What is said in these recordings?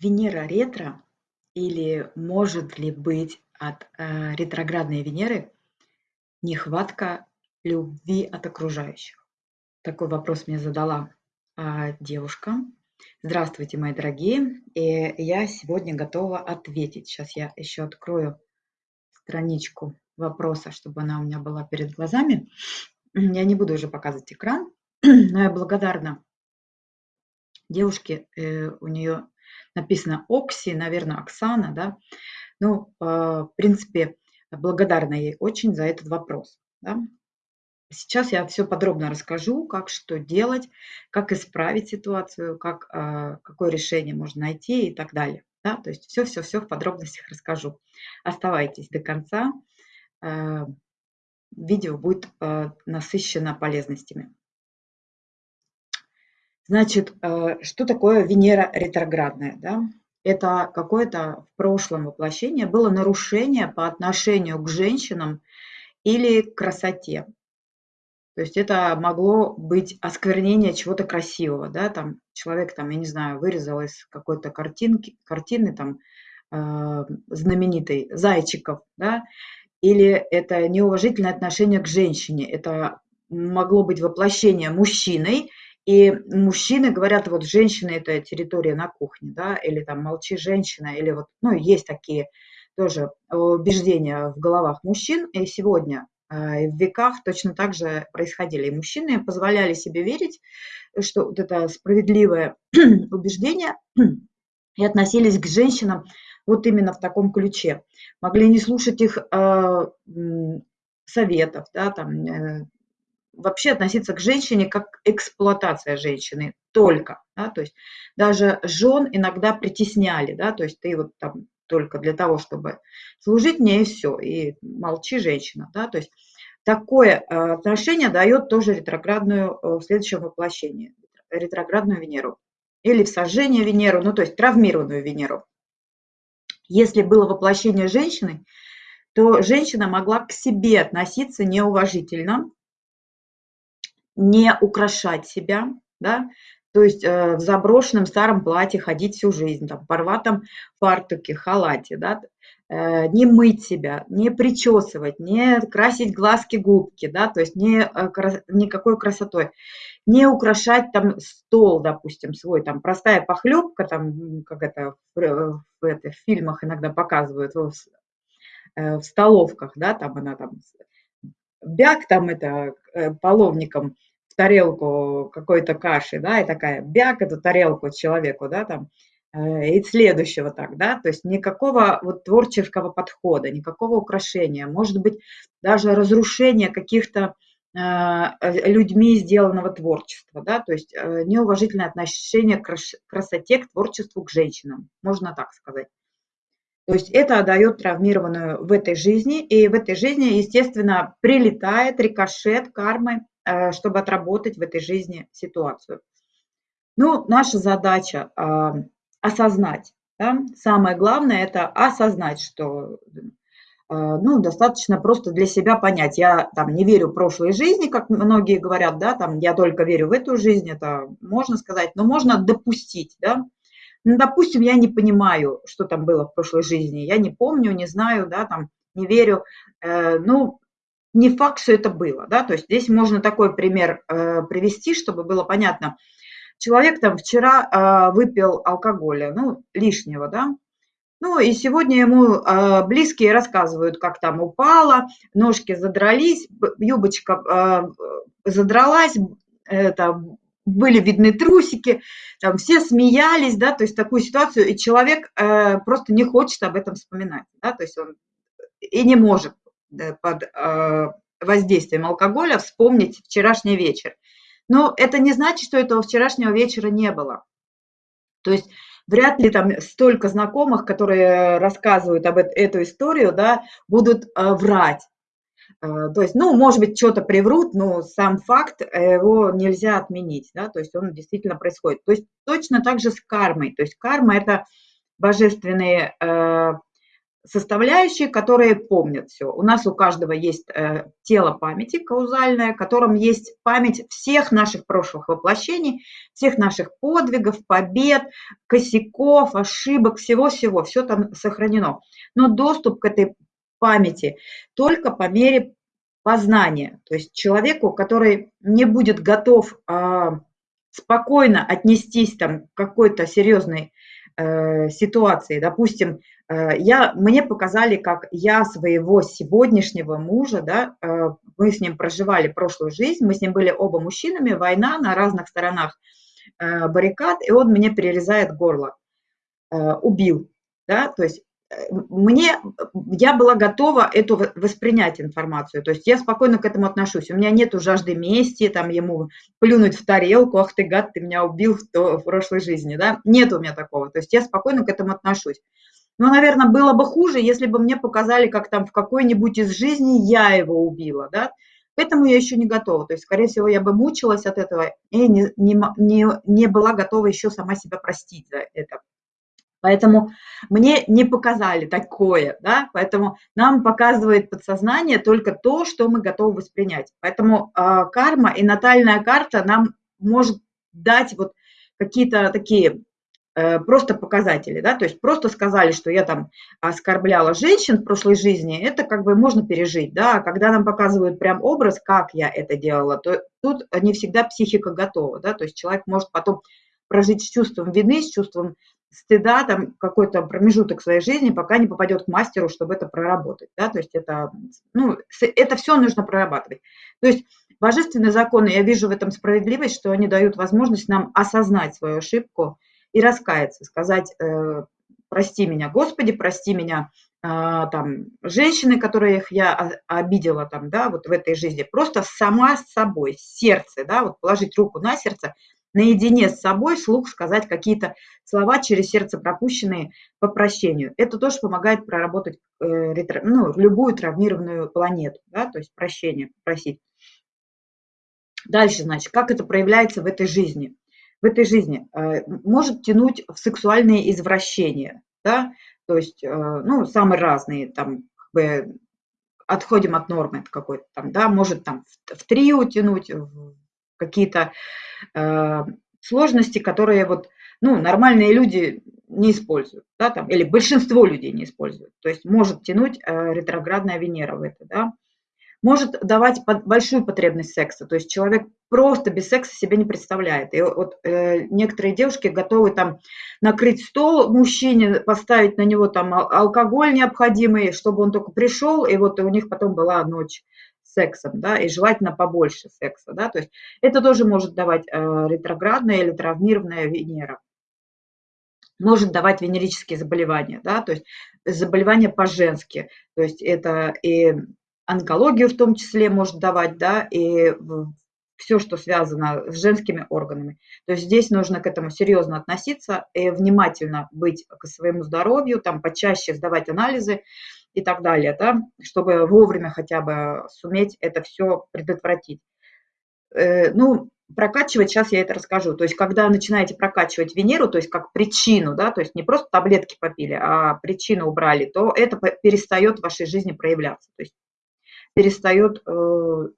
Венера ретро или может ли быть от э, ретроградной Венеры нехватка любви от окружающих? Такой вопрос мне задала а, девушка. Здравствуйте, мои дорогие. И я сегодня готова ответить. Сейчас я еще открою страничку вопроса, чтобы она у меня была перед глазами. Я не буду уже показывать экран, но я благодарна девушке. Э, у нее написано Окси, наверное, Оксана, да. Ну, э, в принципе, благодарна ей очень за этот вопрос. Да? Сейчас я все подробно расскажу, как что делать, как исправить ситуацию, как, э, какое решение можно найти и так далее. Да? То есть все-все-все в подробностях расскажу. Оставайтесь до конца. Э, видео будет насыщено полезностями. Значит, э, что такое Венера ретроградная? Да? Это какое-то в прошлом воплощение было нарушение по отношению к женщинам или к красоте. То есть это могло быть осквернение чего-то красивого, да, там человек, там, я не знаю, вырезал из какой-то картинки, картины, там, э, знаменитой, зайчиков, да, или это неуважительное отношение к женщине, это могло быть воплощение мужчиной и мужчины говорят, вот женщина – это территория на кухне, да, или там молчи женщина, или вот, ну, есть такие тоже убеждения в головах мужчин. И сегодня э, в веках точно так же происходили. И мужчины позволяли себе верить, что вот это справедливое убеждение и относились к женщинам вот именно в таком ключе. Могли не слушать их э, советов, да, там, э, вообще относиться к женщине как эксплуатация женщины только. Да, то есть даже жен иногда притесняли, да, то есть ты вот там только для того, чтобы служить мне и все, и молчи, женщина. Да, то есть такое э, отношение дает тоже ретроградную э, в следующем воплощении, ретроградную Венеру. Или в сожжение Венеру, ну то есть травмированную Венеру. Если было воплощение женщины, то женщина могла к себе относиться неуважительно, не украшать себя, да, то есть э, в заброшенном старом платье ходить всю жизнь, там, порватом фартуке, халате, да, э, не мыть себя, не причесывать, не красить глазки, губки, да, то есть не, э, никакой красотой, не украшать там стол, допустим, свой, там простая похлебка, там, как это в, в, в, в фильмах иногда показывают, в, э, в столовках, да, там она там, бяк там это э, половником – тарелку какой-то каши, да, и такая бяк эту тарелку человеку, да, там, э, и следующего так, да, то есть никакого вот творческого подхода, никакого украшения, может быть, даже разрушение каких-то э, людьми сделанного творчества, да, то есть э, неуважительное отношение к красоте, к творчеству, к женщинам, можно так сказать. То есть это дает травмированную в этой жизни, и в этой жизни, естественно, прилетает рикошет кармы чтобы отработать в этой жизни ситуацию. Ну, наша задача а, осознать. Да? Самое главное – это осознать, что а, ну, достаточно просто для себя понять. Я там не верю в прошлой жизни, как многие говорят, да, там я только верю в эту жизнь, это можно сказать, но можно допустить, да. Ну, допустим, я не понимаю, что там было в прошлой жизни, я не помню, не знаю, да, там, не верю. Э, ну, не факт, что это было. Да? То есть здесь можно такой пример э, привести, чтобы было понятно. Человек там вчера э, выпил алкоголя, ну, лишнего, да, ну и сегодня ему э, близкие рассказывают, как там упала, ножки задрались, юбочка э, задралась, это, были видны трусики, там все смеялись, да, то есть такую ситуацию, и человек э, просто не хочет об этом вспоминать, да, то есть он и не может под а, воздействием алкоголя вспомнить вчерашний вечер. Но это не значит, что этого вчерашнего вечера не было. То есть вряд ли там столько знакомых, которые рассказывают об эту историю, да, будут а, врать. А, то есть, ну, может быть, что-то приврут, но сам факт э, его нельзя отменить, да, то есть он действительно происходит. То есть точно так же с кармой. То есть карма – это божественные составляющие, которые помнят все. У нас у каждого есть э, тело памяти каузальное, в котором есть память всех наших прошлых воплощений, всех наших подвигов, побед, косяков, ошибок, всего-всего, все там сохранено. Но доступ к этой памяти только по мере познания. То есть человеку, который не будет готов э, спокойно отнестись там, к какой-то серьезной ситуации, допустим, Э, я, мне показали, как я своего сегодняшнего мужа, да, э, мы с ним проживали прошлую жизнь, мы с ним были оба мужчинами, война на разных сторонах э, баррикад, и он мне перерезает горло, убил, да, то есть мне, я была готова эту воспринять информацию, то есть я спокойно к этому отношусь, у меня нет жажды мести, там ему плюнуть в тарелку, ах ты гад, ты меня убил в, то, в прошлой жизни, да, нет у меня такого, то есть я спокойно к этому отношусь. Но, наверное, было бы хуже, если бы мне показали, как там в какой-нибудь из жизней я его убила, да. К этому я еще не готова. То есть, скорее всего, я бы мучилась от этого и не, не, не, не была готова еще сама себя простить за это. Поэтому мне не показали такое, да, поэтому нам показывает подсознание только то, что мы готовы воспринять. Поэтому э, карма и натальная карта нам может дать вот какие-то такие Э, просто показатели, да, то есть просто сказали, что я там оскорбляла женщин в прошлой жизни, это как бы можно пережить, да, а когда нам показывают прям образ, как я это делала, то тут не всегда психика готова, да, то есть человек может потом прожить с чувством вины, с чувством стыда, там какой-то промежуток своей жизни, пока не попадет к мастеру, чтобы это проработать, да, то есть это, ну, это все нужно прорабатывать. То есть божественные законы, я вижу в этом справедливость, что они дают возможность нам осознать свою ошибку, и раскаяться, сказать, э, прости меня, Господи, прости меня, а, там, женщины, которых я обидела там, да, вот в этой жизни, просто сама с собой, сердце, да, вот положить руку на сердце, наедине с собой слух сказать какие-то слова через сердце пропущенные по прощению. Это тоже помогает проработать э, ну, любую травмированную планету, да, то есть прощение, просить. Дальше, значит, как это проявляется в этой жизни – в этой жизни э, может тянуть в сексуальные извращения, да, то есть, э, ну, самые разные, там, как бы, отходим от нормы какой-то там, да, может там в, в трио тянуть, в какие-то э, сложности, которые вот, ну, нормальные люди не используют, да, там, или большинство людей не используют, то есть может тянуть э, ретроградная Венера в это, да, может давать большую потребность секса. То есть человек просто без секса себе не представляет. И вот э, некоторые девушки готовы там накрыть стол мужчине, поставить на него там алкоголь необходимый, чтобы он только пришел, и вот у них потом была ночь сексом, да, и желательно побольше секса, да, то есть это тоже может давать э, ретроградная или травмированная Венера. Может давать венерические заболевания, да, то есть заболевания по-женски, то есть это и онкологию в том числе может давать, да, и все, что связано с женскими органами. То есть здесь нужно к этому серьезно относиться и внимательно быть к своему здоровью, там почаще сдавать анализы и так далее, да, чтобы вовремя хотя бы суметь это все предотвратить. Э, ну, прокачивать, сейчас я это расскажу. То есть, когда начинаете прокачивать Венеру, то есть как причину, да, то есть не просто таблетки попили, а причину убрали, то это перестает в вашей жизни проявляться. То есть перестает, э,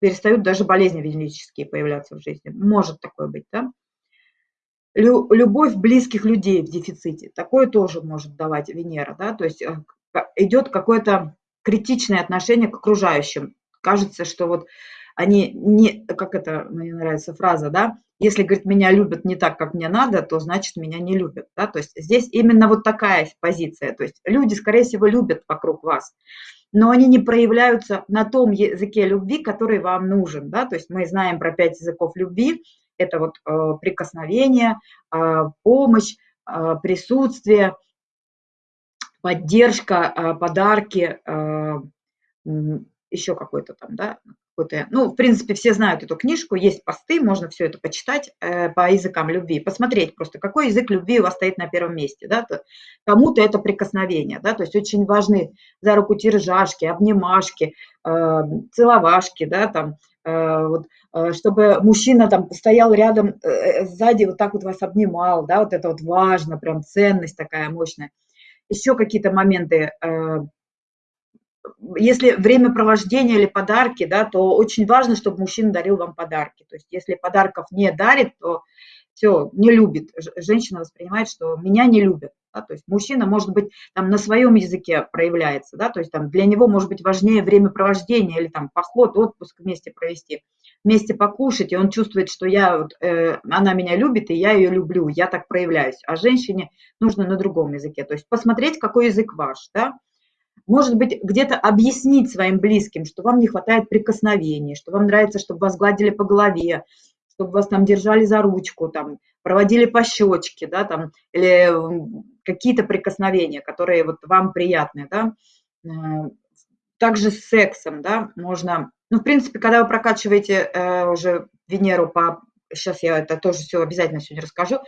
перестают даже болезни венерические появляться в жизни. Может такое быть, да? Любовь близких людей в дефиците. Такое тоже может давать Венера, да? То есть э, идет какое-то критичное отношение к окружающим. Кажется, что вот они не, как это, мне нравится фраза, да, если, говорит, меня любят не так, как мне надо, то значит меня не любят, да, то есть здесь именно вот такая позиция, то есть люди, скорее всего, любят вокруг вас, но они не проявляются на том языке любви, который вам нужен. Да? То есть мы знаем про пять языков любви. Это вот э, прикосновение, э, помощь, э, присутствие, поддержка, э, подарки, э, еще какой-то там, да, какой-то, ну, в принципе, все знают эту книжку, есть посты, можно все это почитать э, по языкам любви, посмотреть просто, какой язык любви у вас стоит на первом месте, да, кому-то это прикосновение, да, то есть очень важны за руку тиржашки, обнимашки, э, целовашки, да, там, э, вот, чтобы мужчина там стоял рядом сзади, вот так вот вас обнимал, да, вот это вот важно, прям ценность такая мощная. Еще какие-то моменты, э, если времяпровождение или подарки, да, то очень важно, чтобы мужчина дарил вам подарки. То есть если подарков не дарит, то все, не любит. Женщина воспринимает, что меня не любят. Да, то есть мужчина, может быть, там на своем языке проявляется, да, то есть там для него может быть важнее времяпровождение или там поход, отпуск вместе провести, вместе покушать, и он чувствует, что я, вот, э, она меня любит, и я ее люблю, я так проявляюсь. А женщине нужно на другом языке. То есть посмотреть, какой язык ваш, да, может быть, где-то объяснить своим близким, что вам не хватает прикосновений, что вам нравится, чтобы вас гладили по голове, чтобы вас там держали за ручку, там, проводили по щечке, да, там, или какие-то прикосновения, которые вот вам приятны, да. Э, также с сексом, да, можно, ну, в принципе, когда вы прокачиваете э, уже Венеру по, сейчас я это тоже все обязательно сегодня расскажу,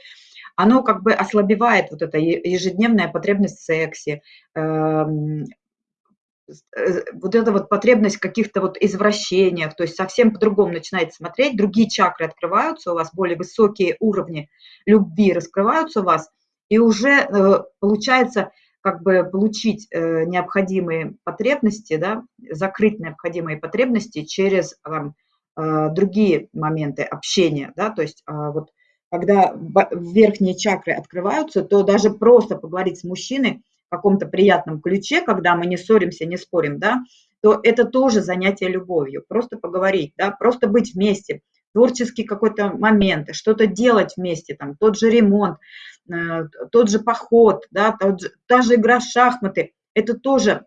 оно как бы ослабевает вот эта ежедневная потребность в сексе, эм, Э, вот эта вот потребность каких-то вот извращениях, то есть совсем по-другому начинаете смотреть, другие чакры открываются у вас, более высокие уровни любви раскрываются у вас, и уже э, получается как бы получить э, необходимые потребности, да, закрыть необходимые потребности через там, другие моменты общения, да, то есть а, вот когда верхние чакры открываются, то даже просто поговорить с мужчиной – каком-то приятном ключе, когда мы не ссоримся, не спорим, да, то это тоже занятие любовью. Просто поговорить, да, просто быть вместе, творческий какой-то момент, что-то делать вместе, там, тот же ремонт, э, тот же поход, да, тот же, та же игра в шахматы, это тоже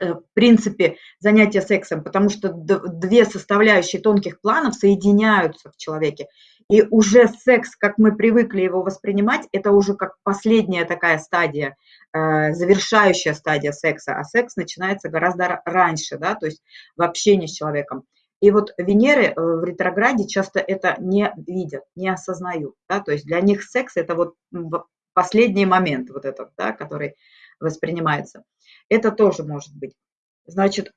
э, в принципе, занятие сексом, потому что две составляющие тонких планов соединяются в человеке. И уже секс, как мы привыкли его воспринимать, это уже как последняя такая стадия, э, завершающая стадия секса, а секс начинается гораздо раньше, да, то есть в общении с человеком. И вот Венеры э, в ретрограде часто это не видят, не осознают, да, то есть для них секс это вот последний момент вот этот, да, который воспринимается. Это тоже может быть. Значит,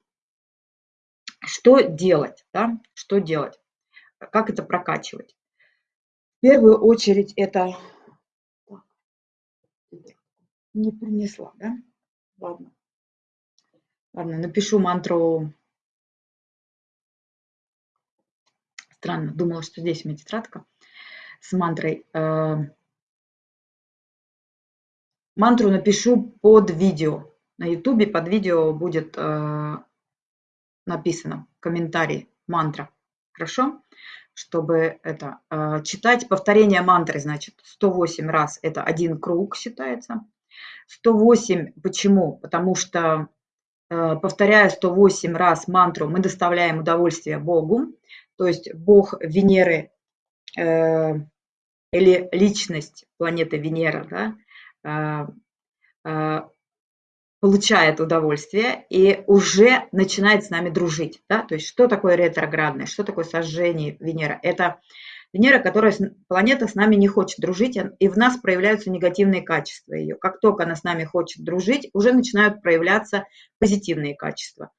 что делать, да, что делать, как это прокачивать? первую очередь это не принесла, да? Ладно. Ладно, напишу мантру. Странно, думала, что здесь у меня тетрадка с мантрой. Э, мантру напишу под видео. На ютубе под видео будет э, написано комментарий, мантра. Хорошо? чтобы это а, читать повторение мантры, значит, 108 раз это один круг считается. 108 почему? Потому что повторяя 108 раз мантру, мы доставляем удовольствие Богу, то есть Бог Венеры э, или личность планеты Венера, да, а, получает удовольствие и уже начинает с нами дружить. Да? То есть что такое ретроградное, что такое сожжение Венера? Это Венера, которая, планета с нами не хочет дружить, и в нас проявляются негативные качества ее. Как только она с нами хочет дружить, уже начинают проявляться позитивные качества.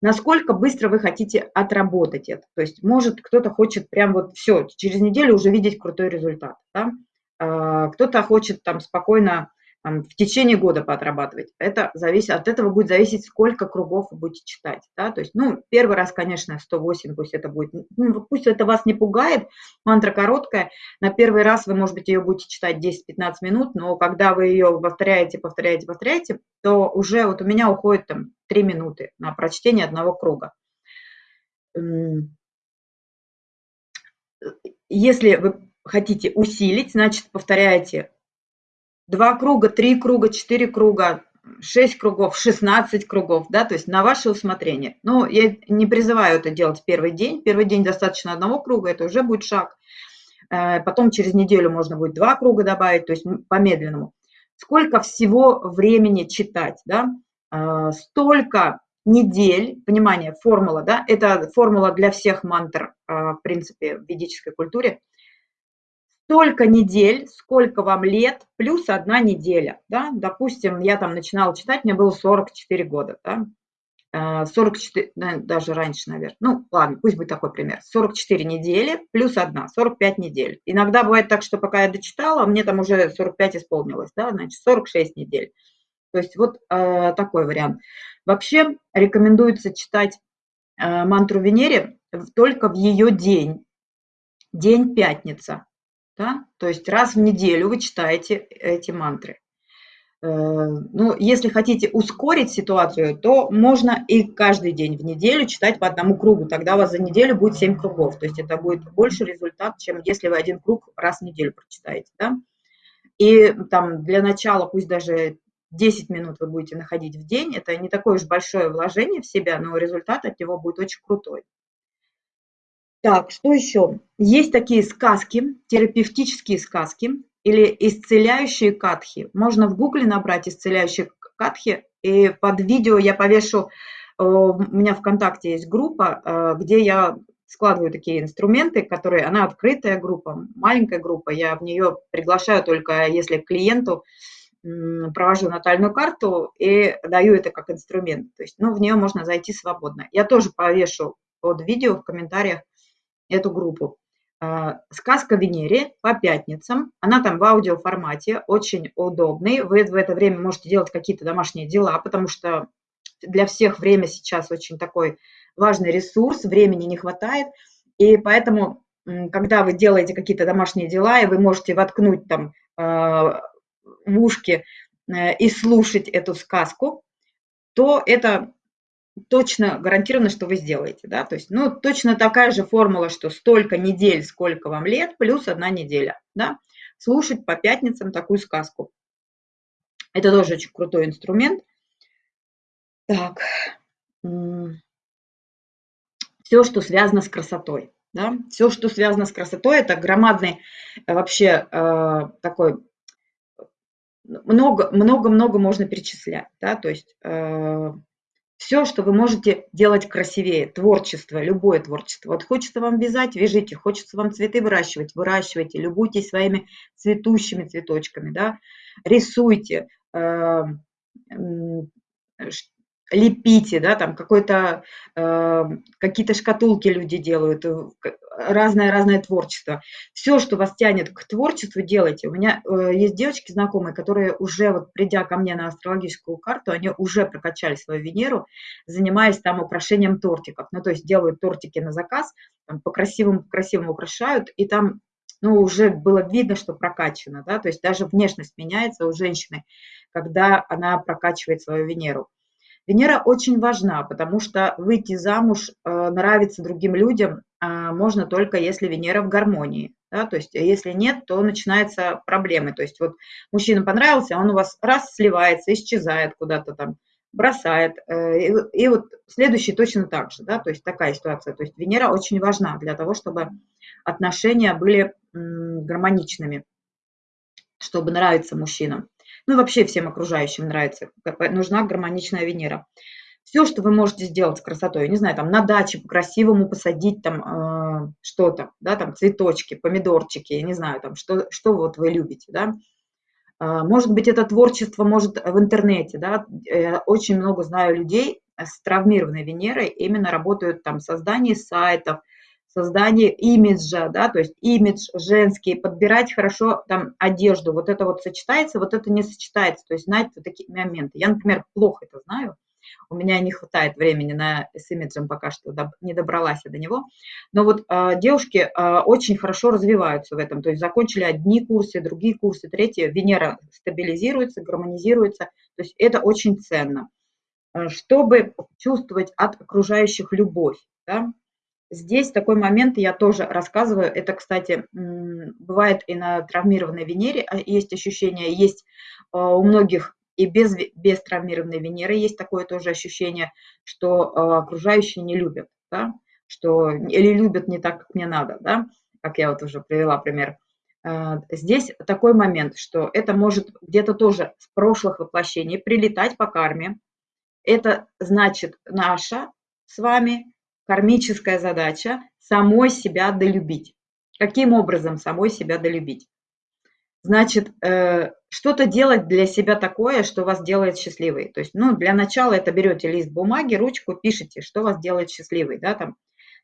Насколько быстро вы хотите отработать это? То есть, может, кто-то хочет прям вот все, через неделю уже видеть крутой результат. Да? А, кто-то хочет там спокойно в течение года поотрабатывать. Это зависит, от этого будет зависеть, сколько кругов вы будете читать. Да? То есть, ну, первый раз, конечно, 108, пусть это будет, ну, пусть это вас не пугает, мантра короткая, на первый раз вы, может быть, ее будете читать 10-15 минут, но когда вы ее повторяете, повторяете, повторяете, то уже вот у меня уходит там 3 минуты на прочтение одного круга. Если вы хотите усилить, значит, повторяете два круга, три круга, четыре круга, шесть кругов, 16 кругов, да, то есть на ваше усмотрение. Но я не призываю это делать первый день. Первый день достаточно одного круга, это уже будет шаг. Э, потом через неделю можно будет два круга добавить, то есть по-медленному. Сколько всего времени читать, да? Э, столько недель, понимание, формула, да, это формула для всех мантр, э, в принципе, в ведической культуре – столько недель, сколько вам лет, плюс одна неделя. Да? Допустим, я там начинала читать, мне было 44 года. Да? 44, э, даже раньше, наверное. Ну, ладно, пусть будет такой пример. 44 недели плюс одна, 45 недель. Иногда бывает так, что пока я дочитала, мне там уже 45 исполнилось, да, значит, 46 недель. То есть вот э, такой вариант. Вообще рекомендуется читать э, мантру Венере только в ее день, день пятница. Да? То есть раз в неделю вы читаете эти мантры. Э, ну, если хотите ускорить ситуацию, то можно и каждый день в неделю читать по одному кругу. Тогда у вас за неделю будет 7 кругов. То есть это будет больше результат, чем если вы один круг раз в неделю прочитаете. Да? И там для начала пусть даже 10 минут вы будете находить в день. Это не такое уж большое вложение в себя, но результат от него будет очень крутой. Так, что еще? Есть такие сказки, терапевтические сказки или исцеляющие катхи. Можно в гугле набрать исцеляющие катхи, и под видео я повешу, э, у меня ВКонтакте есть группа, э, где я складываю такие инструменты, которые, она открытая группа, маленькая группа, я в нее приглашаю только если клиенту провожу натальную карту и даю это как инструмент. То есть, ну, в нее можно зайти свободно. Я тоже повешу под видео в комментариях эту группу. А, сказка Венере по пятницам. Она там в аудиоформате, очень удобный. Вы в это время можете делать какие-то домашние дела, потому что для всех время сейчас очень такой важный ресурс, времени не хватает. И поэтому, когда вы делаете какие-то домашние дела, и вы можете воткнуть там а, в ушки э, и слушать эту сказку, то это точно гарантированно, что вы сделаете, да, то есть, ну, точно такая же формула, что столько недель, сколько вам лет, плюс одна неделя, да, слушать по пятницам такую сказку. Это тоже очень крутой инструмент. Так, все, что связано с красотой, да, все, что связано с красотой, это громадный э, вообще э, такой много-много-много можно перечислять, да, то есть э, все, что вы можете делать красивее, творчество, любое творчество. Вот хочется вам вязать, вяжите, хочется вам цветы выращивать, выращивайте, любуйтесь своими цветущими цветочками, да, рисуйте, э, лепите, да, там какой-то, э, какие-то шкатулки люди делают, разное-разное творчество. Все, что вас тянет к творчеству, делайте. У меня э, есть девочки знакомые, которые уже, вот придя ко мне на астрологическую карту, они уже прокачали свою Венеру, занимаясь там украшением тортиков. Ну, то есть делают тортики на заказ, там, по красивому, красивому украшают, и там ну, уже было видно, что прокачано, да, то есть даже внешность меняется у женщины, когда она прокачивает свою Венеру. Венера очень важна, потому что выйти замуж, э, нравиться другим людям а, можно только если Венера в гармонии. Да? То есть если нет, то начинаются проблемы. То есть вот мужчина понравился, он у вас раз сливается, исчезает куда-то там, бросает. Э, и, и вот следующий точно так же. Да? То есть такая ситуация. То есть Венера очень важна для того, чтобы отношения были гармоничными, чтобы нравиться мужчинам ну и вообще всем окружающим нравится, нужна гармоничная Венера. Все, что вы можете сделать с красотой, не знаю, там на даче по-красивому посадить там э, что-то, да, там цветочки, помидорчики, не знаю, там что, что вот вы любите, да. Э, может быть, это творчество может в интернете, да. Я очень много знаю людей с травмированной Венерой, именно работают там в создании сайтов, создание имиджа, да, то есть имидж женский, подбирать хорошо там одежду, вот это вот сочетается, вот это не сочетается, то есть знать вот такие моменты. Я, например, плохо это знаю, у меня не хватает времени на, с имиджем пока что, не добралась я до него. Но вот э, девушки э, очень хорошо развиваются в этом, то есть закончили одни курсы, другие курсы, третьи, Венера стабилизируется, гармонизируется, то есть это очень ценно. Э, чтобы чувствовать от окружающих любовь, да, Здесь такой момент я тоже рассказываю. Это, кстати, бывает и на травмированной Венере а, есть ощущение, есть а, у многих и без, без травмированной Венеры есть такое тоже ощущение, что а, окружающие не любят, да? что или любят не так, как мне надо, да? как я вот уже привела пример. Здесь такой момент, что это может где-то тоже с прошлых воплощений прилетать по карме. Это значит наша с вами кармическая задача самой себя долюбить. Каким образом самой себя долюбить? Значит, э, что-то делать для себя такое, что вас делает счастливой. То есть, ну, для начала это берете лист бумаги, ручку, пишите, что вас делает счастливой, да, там,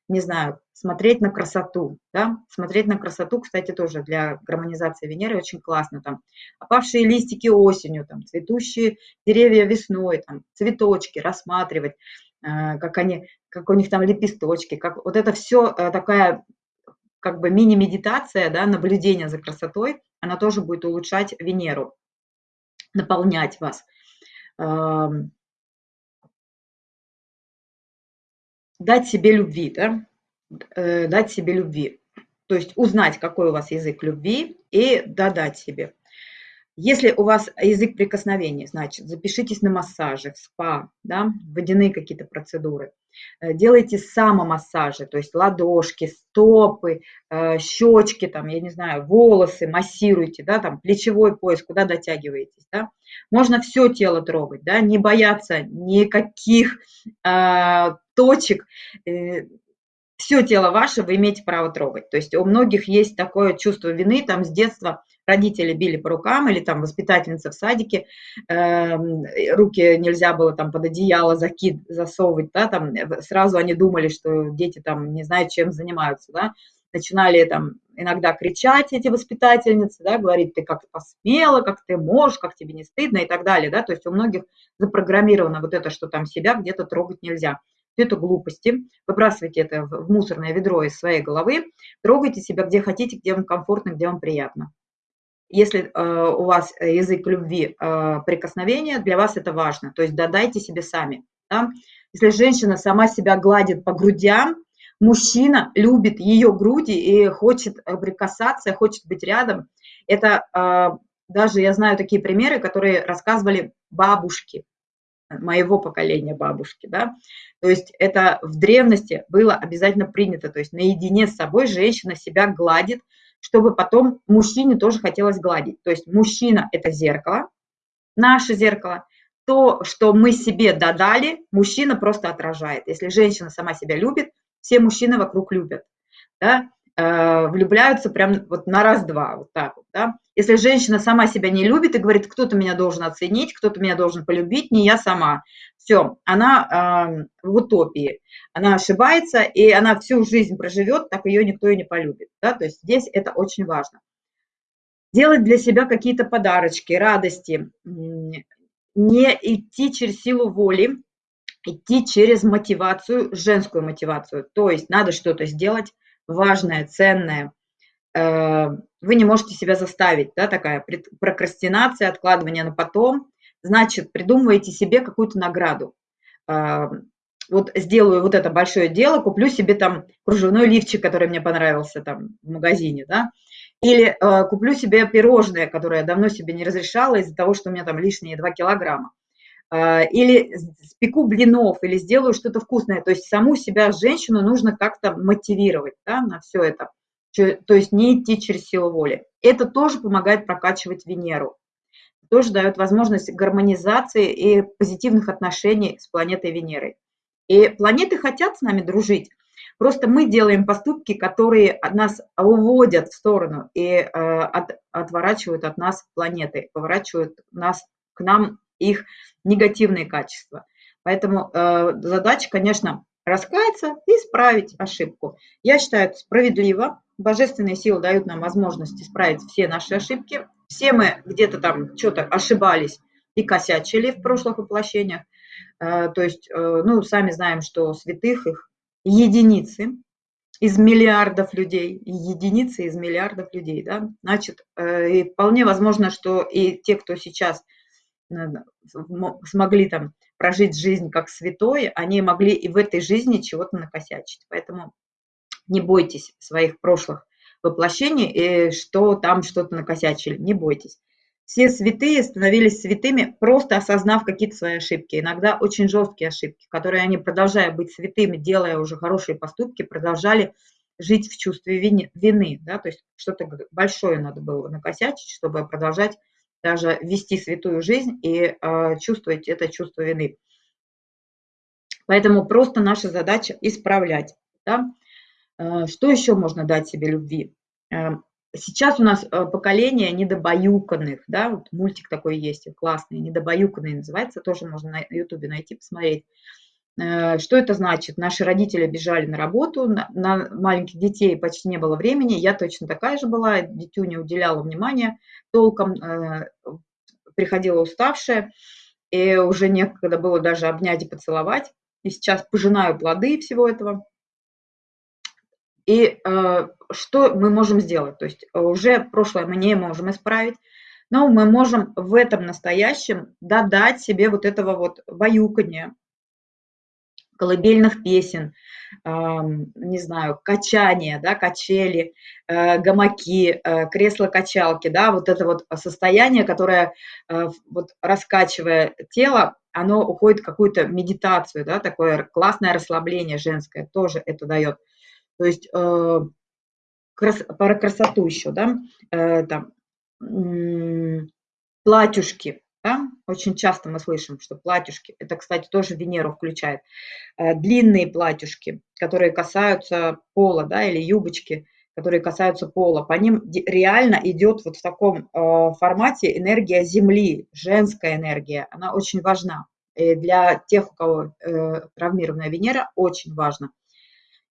не знаю, смотреть на красоту, да, смотреть на красоту, кстати, тоже для гармонизации Венеры очень классно, там, опавшие листики осенью, там, цветущие деревья весной, там, цветочки рассматривать, э, как они, как у них там лепесточки, как вот это все э, такая как бы мини-медитация, да, наблюдение за красотой, она тоже будет улучшать Венеру, наполнять вас. Дать себе любви, да, э, дать себе любви. То есть узнать, какой у вас язык любви и додать себе. Если у вас язык прикосновения, значит, запишитесь на массажи, в спа, да, водяные какие-то процедуры. Э, делайте самомассажи, то есть ладошки, стопы, э, щечки, там, я не знаю, волосы массируйте, да, там, плечевой пояс, куда дотягиваетесь, да. Можно все тело трогать, да, не бояться никаких э, точек, э, все тело ваше вы имеете право трогать. То есть у многих есть такое чувство вины, там с детства родители били по рукам или там воспитательница в садике, э, руки нельзя было там под одеяло закид, засовывать, да, там сразу они думали, что дети там не знают, чем занимаются, да, начинали там иногда кричать эти воспитательницы, да, говорить, ты как посмела, как ты можешь, как тебе не стыдно и так далее, да, то есть у многих запрограммировано вот это, что там себя где-то трогать нельзя. Это глупости, выбрасывайте это в мусорное ведро из своей головы, трогайте себя где хотите, где вам комфортно, где вам приятно. Если э, у вас язык любви э, прикосновения, для вас это важно. То есть додайте себе сами. Да? Если женщина сама себя гладит по грудям, мужчина любит ее груди и хочет прикасаться, хочет быть рядом. Это э, даже я знаю такие примеры, которые рассказывали бабушки моего поколения бабушки, да, то есть это в древности было обязательно принято, то есть наедине с собой женщина себя гладит, чтобы потом мужчине тоже хотелось гладить. То есть мужчина – это зеркало, наше зеркало. То, что мы себе додали, мужчина просто отражает. Если женщина сама себя любит, все мужчины вокруг любят. Да? Э, влюбляются прям вот на раз-два, вот так вот, да. Если женщина сама себя не любит и говорит, кто-то меня должен оценить, кто-то меня должен полюбить, не я сама, все, она э, в утопии, она ошибается, и она всю жизнь проживет, так ее никто и не полюбит, да, то есть здесь это очень важно. Делать для себя какие-то подарочки, радости, не идти через силу воли, идти через мотивацию, женскую мотивацию, то есть надо что-то сделать, важное, ценное, вы не можете себя заставить, да, такая прокрастинация, откладывание на потом, значит, придумываете себе какую-то награду. Э, вот сделаю вот это большое дело, куплю себе там кружевной лифчик, который мне понравился там в магазине, да, или э, куплю себе пирожное, которое я давно себе не разрешала из-за того, что у меня там лишние 2 килограмма. А, или спеку блинов, или сделаю что-то вкусное. То есть саму себя, женщину, нужно как-то мотивировать да, на все это. То есть не идти через силу воли. Это тоже помогает прокачивать Венеру. Тоже дает возможность гармонизации и позитивных отношений с планетой Венерой. И планеты хотят с нами дружить. Просто мы делаем поступки, которые нас уводят в сторону и э, от, отворачивают от нас планеты, поворачивают нас к нам их негативные качества. Поэтому э, задача, конечно, раскаяться и исправить ошибку. Я считаю это справедливо. Божественные силы дают нам возможность исправить все наши ошибки. Все мы где-то там что-то ошибались и косячили в прошлых воплощениях. Э, то есть, э, ну, сами знаем, что святых их единицы из миллиардов людей, единицы из миллиардов людей, да, значит, э, и вполне возможно, что и те, кто сейчас смогли там прожить жизнь как святой, они могли и в этой жизни чего-то накосячить. Поэтому не бойтесь своих прошлых воплощений, и что там что-то накосячили, не бойтесь. Все святые становились святыми, просто осознав какие-то свои ошибки, иногда очень жесткие ошибки, которые они, продолжая быть святыми, делая уже хорошие поступки, продолжали жить в чувстве вины. Да? То есть что-то большое надо было накосячить, чтобы продолжать даже вести святую жизнь и э, чувствовать это чувство вины. Поэтому просто наша задача исправлять. Да? Э, что еще можно дать себе любви? Э, сейчас у нас э, поколение недобаюканных, да, вот мультик такой есть, классный, недобаюканный называется, тоже можно на ютубе найти, посмотреть. Э, что это значит? Наши родители бежали на работу, на, маленьких детей почти не было времени, я точно такая же была, дитю не уделяла внимания толком, приходила уставшая, и уже некогда было даже обнять и поцеловать. И сейчас пожинаю плоды всего этого. И э, что мы можем сделать? То есть уже прошлое мы не можем исправить, но мы можем в этом настоящем додать себе вот этого вот баюкания, колыбельных песен, не знаю, качания, да, качели, э, гамаки, э, кресла-качалки, да, вот это вот состояние, которое, э, вот раскачивая тело, оно уходит в какую-то медитацию, да, такое классное расслабление женское тоже это дает. То есть крас, про красоту еще, да, там, платьюшки, да? Очень часто мы слышим, что платьюшки, это, кстати, тоже Венеру включает, э, длинные платьюшки, которые касаются пола, да, или юбочки, которые касаются пола, по ним реально идет вот в таком э, формате энергия Земли, женская энергия, она очень важна. И для тех, у кого э, травмированная Венера, очень важно.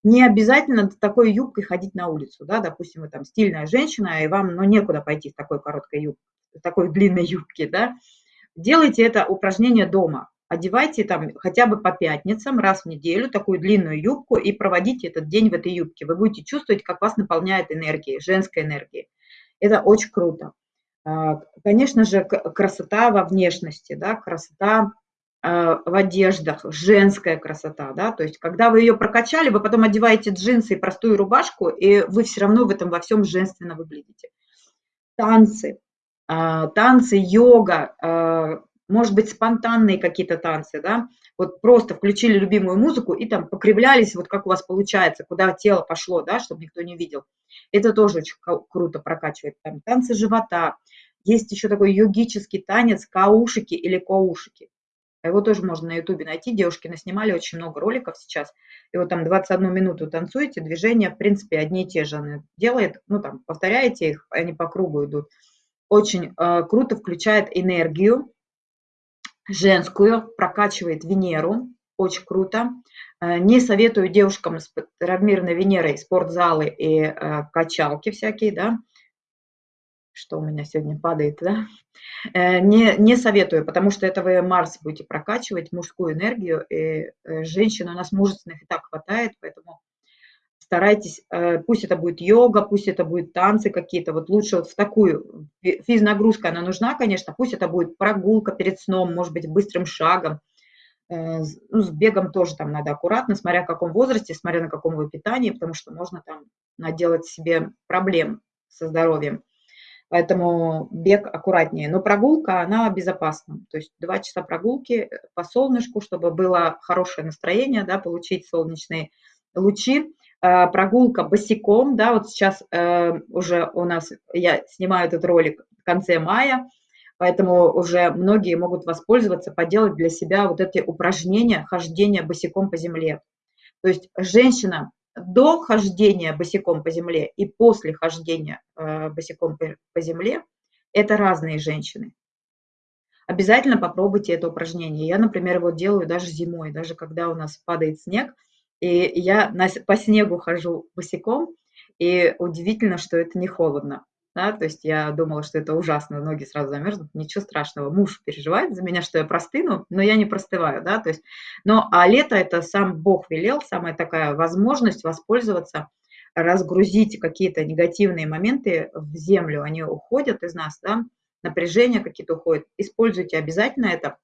Не обязательно такой юбкой ходить на улицу, да, допустим, вы там стильная женщина, и вам, ну, некуда пойти с такой короткой юбкой, такой длинной юбки, да, Делайте это упражнение дома. Одевайте там хотя бы по пятницам раз в неделю такую длинную юбку и проводите этот день в этой юбке. Вы будете чувствовать, как вас наполняет энергией, женской энергией. Это очень круто. А, конечно же, красота во внешности, да, красота в одеждах, женская красота, да, то есть когда вы ее прокачали, вы потом одеваете джинсы и простую рубашку, и вы все равно в этом во всем женственно выглядите. Танцы, а, танцы, йога, а, может быть, спонтанные какие-то танцы, да, вот просто включили любимую музыку и там покривлялись, вот как у вас получается, куда тело пошло, да, чтобы никто не видел. Это тоже очень круто прокачивает. Там танцы живота. Есть еще такой йогический танец каушики или коушики. Его тоже можно на ютубе найти, девушки наснимали очень много роликов сейчас. И вот там 21 минуту танцуете, движения, в принципе, одни и те же она делает. Ну, там, повторяете их, они по кругу идут очень э, круто включает энергию женскую, прокачивает Венеру, очень круто. Э, не советую девушкам с травмированной Венерой спортзалы и э, качалки всякие, да, что у меня сегодня падает, да, не, не советую, потому что это вы Марс будете прокачивать, мужскую энергию, и женщин у нас мужественных и так хватает, поэтому старайтесь, э, пусть это будет йога, пусть это будет танцы какие-то, вот лучше вот в такую, физнагрузка она нужна, конечно, пусть это будет прогулка перед сном, может быть, быстрым шагом, э, ну, с бегом тоже там надо аккуратно, смотря в каком возрасте, смотря на каком вы питании, потому что можно там наделать себе проблем со здоровьем. Поэтому бег аккуратнее. Но прогулка, она безопасна. То есть два часа прогулки по солнышку, чтобы было хорошее настроение, да, получить солнечные лучи. Э, прогулка босиком, да, вот сейчас э, уже у нас, я снимаю этот ролик в конце мая, поэтому уже многие могут воспользоваться, поделать для себя вот эти упражнения хождения босиком по земле. То есть женщина до хождения босиком по земле и после хождения э, босиком по земле – это разные женщины. Обязательно попробуйте это упражнение. Я, например, его делаю даже зимой, даже когда у нас падает снег – и я по снегу хожу босиком, и удивительно, что это не холодно. Да, то есть я думала, что это ужасно, ноги сразу замерзнут, ничего страшного. Муж переживает за меня, что я простыну, но я не простываю, да, то есть, но, а лето это сам Бог велел, самая такая возможность воспользоваться, разгрузить какие-то негативные моменты в землю, они уходят из нас, да, напряжение какие-то уходят. Используйте обязательно это,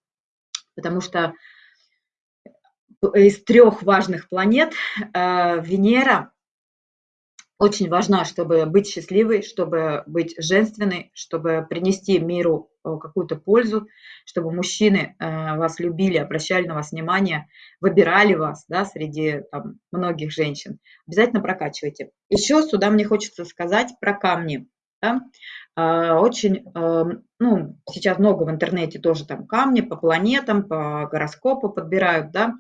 потому что из трех важных планет э, Венера очень важна, чтобы быть счастливой, чтобы быть женственной, чтобы принести миру э, какую-то пользу, чтобы мужчины э, вас любили, обращали на вас внимание, выбирали вас да, среди там, многих женщин. Обязательно прокачивайте. Еще сюда мне хочется сказать про камни. Да? Очень, ну, сейчас много в интернете тоже там камни по планетам, по гороскопу подбирают, да,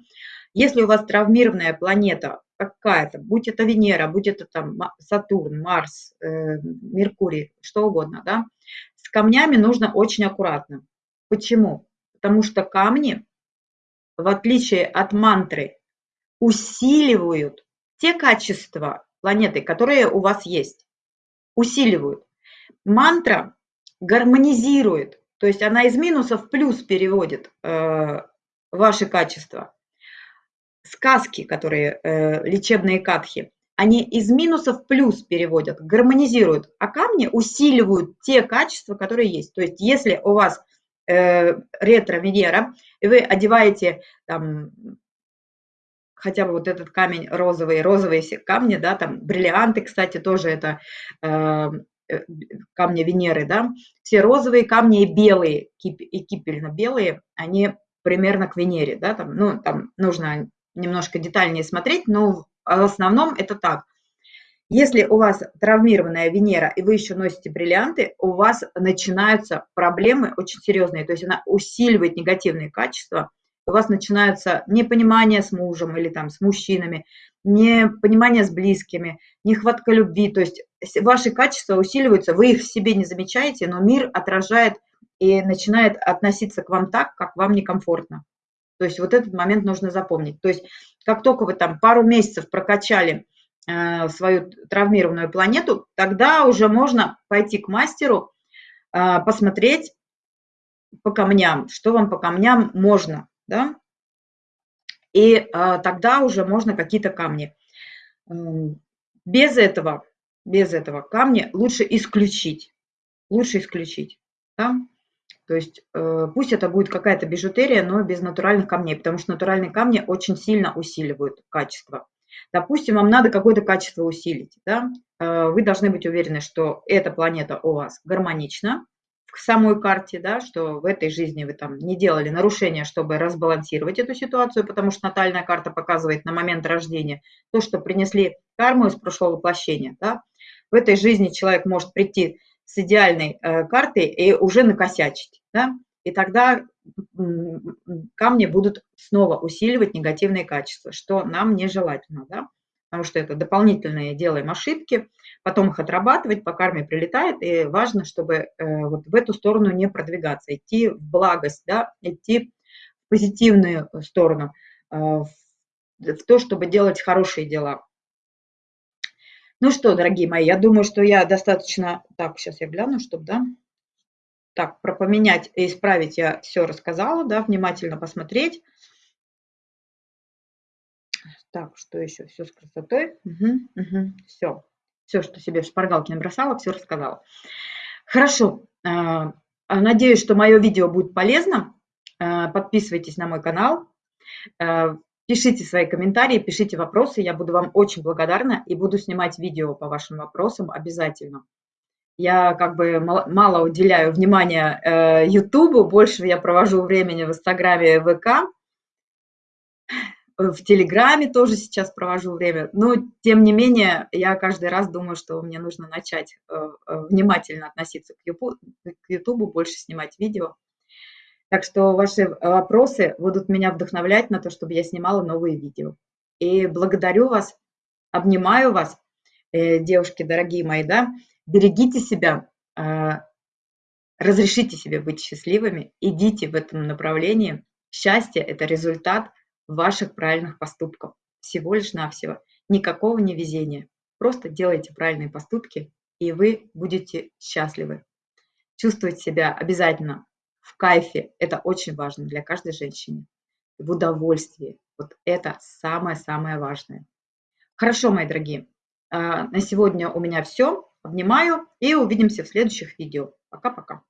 если у вас травмированная планета какая-то, будь это Венера, будь это там Сатурн, Марс, э, Меркурий, что угодно, да, с камнями нужно очень аккуратно. Почему? Потому что камни в отличие от мантры, усиливают те качества планеты, которые у вас есть. Усиливают. Мантра гармонизирует, то есть она из минуса в плюс переводит э, ваши качества. Сказки, которые э, лечебные катхи, они из минусов в плюс переводят, гармонизируют, а камни усиливают те качества, которые есть. То есть если у вас э, ретро-Венера, и вы одеваете там хотя бы вот этот камень розовый, розовые камни, да, там бриллианты, кстати, тоже это э, э камни Венеры, да, все розовые камни и белые, и кипельно-белые, они примерно к Венере, да, там, ну, там нужно немножко детальнее смотреть, но в основном это так. Если у вас травмированная Венера, и вы еще носите бриллианты, у вас начинаются проблемы очень серьезные, то есть она усиливает негативные качества, у вас начинаются непонимание с мужем или там с мужчинами, непонимание с близкими, нехватка любви, то есть ваши качества усиливаются, вы их в себе не замечаете, но мир отражает и начинает относиться к вам так, как вам некомфортно. То есть вот этот момент нужно запомнить. То есть как только вы там пару месяцев прокачали э, свою травмированную планету, тогда уже можно пойти к мастеру, э, посмотреть по камням, что вам по камням можно, да, и э, тогда уже можно какие-то камни. Без этого, без этого камни лучше исключить, лучше исключить, да. То есть э, пусть это будет какая-то бижутерия, но без натуральных камней, потому что натуральные камни очень сильно усиливают качество. Допустим, вам надо какое-то качество усилить. Да? Э, вы должны быть уверены, что эта планета у вас гармонична в самой карте, да, что в этой жизни вы там не делали нарушения, чтобы разбалансировать эту ситуацию, потому что натальная карта показывает на момент рождения то, что принесли карму из прошлого воплощения. Да? В этой жизни человек может прийти с идеальной э, картой и уже накосячить. Да? И тогда камни будут снова усиливать негативные качества, что нам нежелательно. Да? Потому что это дополнительные делаем ошибки, потом их отрабатывать, по карме прилетает, и важно, чтобы э, вот в эту сторону не продвигаться, идти в благость, да? идти в позитивную сторону, э, в то, чтобы делать хорошие дела. Ну что, дорогие мои, я думаю, что я достаточно... Так, сейчас я гляну, чтобы, да? Так, про поменять и исправить я все рассказала, да, внимательно посмотреть. Так, что еще? Все с красотой. Угу, угу, все. Все, что себе в шпаргалке набросала, все рассказала. Хорошо. А, надеюсь, что мое видео будет полезно. А, подписывайтесь на мой канал. Пишите свои комментарии, пишите вопросы, я буду вам очень благодарна и буду снимать видео по вашим вопросам обязательно. Я как бы мало уделяю внимания э, YouTube, больше я провожу времени в Инстаграме ВК. В Телеграме тоже сейчас провожу время. Но, тем не менее, я каждый раз думаю, что мне нужно начать э, э, внимательно относиться к YouTube, больше снимать видео. Так что ваши вопросы будут меня вдохновлять на то, чтобы я снимала новые видео. И благодарю вас, обнимаю вас, э, девушки дорогие мои, да, берегите себя, а, разрешите себе быть счастливыми, идите в этом направлении. Счастье – это результат ваших правильных поступков, всего лишь навсего. Никакого невезения. Просто делайте правильные поступки, и вы будете счастливы. Чувствовать себя обязательно в кайфе. Это очень важно для каждой женщины. В удовольствии. Вот это самое-самое важное. Хорошо, мои дорогие. А, на сегодня у меня все. Обнимаю и увидимся в следующих видео. Пока-пока.